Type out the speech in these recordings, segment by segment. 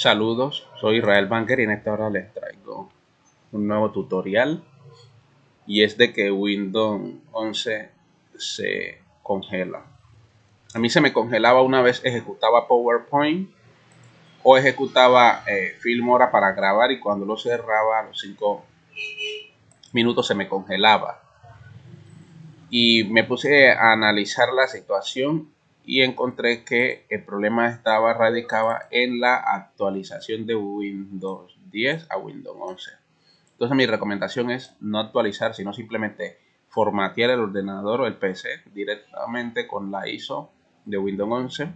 Saludos, soy Israel Banker y en esta hora les traigo un nuevo tutorial y es de que Windows 11 se congela. A mí se me congelaba una vez ejecutaba PowerPoint o ejecutaba eh, Filmora para grabar y cuando lo cerraba a los 5 minutos se me congelaba. Y me puse a analizar la situación y encontré que el problema estaba radicaba en la actualización de Windows 10 a Windows 11. Entonces mi recomendación es no actualizar, sino simplemente formatear el ordenador o el PC directamente con la ISO de Windows 11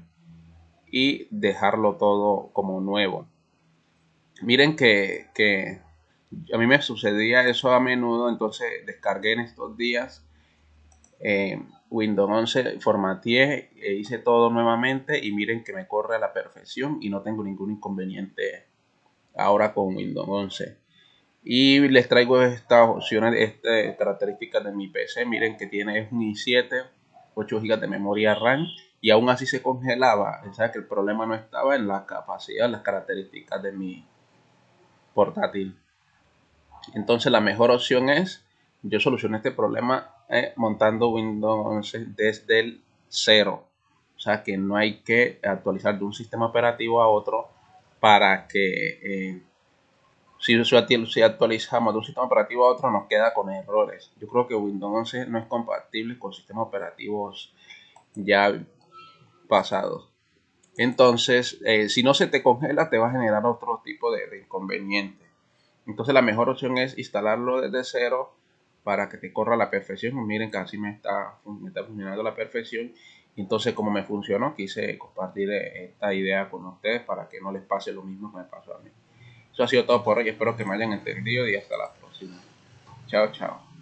y dejarlo todo como nuevo. Miren que, que a mí me sucedía eso a menudo, entonces descargué en estos días eh, Windows 11 formateé e hice todo nuevamente y miren que me corre a la perfección y no tengo ningún inconveniente ahora con Windows 11 y les traigo estas opciones estas características de mi PC miren que tiene un i7 8 GB de memoria RAM y aún así se congelaba o sea que el problema no estaba en la capacidad las características de mi portátil. Entonces la mejor opción es yo solucioné este problema eh, montando Windows 11 desde el cero. O sea que no hay que actualizar de un sistema operativo a otro para que eh, si, si actualizamos de un sistema operativo a otro nos queda con errores. Yo creo que Windows 11 no es compatible con sistemas operativos ya pasados. Entonces, eh, si no se te congela, te va a generar otro tipo de, de inconveniente. Entonces, la mejor opción es instalarlo desde cero para que te corra a la perfección. Miren que así me está, me está funcionando a la perfección. Entonces, como me funcionó, quise compartir eh, esta idea con ustedes para que no les pase lo mismo que me pasó a mí. Eso ha sido todo por hoy. Espero que me hayan entendido y hasta la próxima. Chao, chao.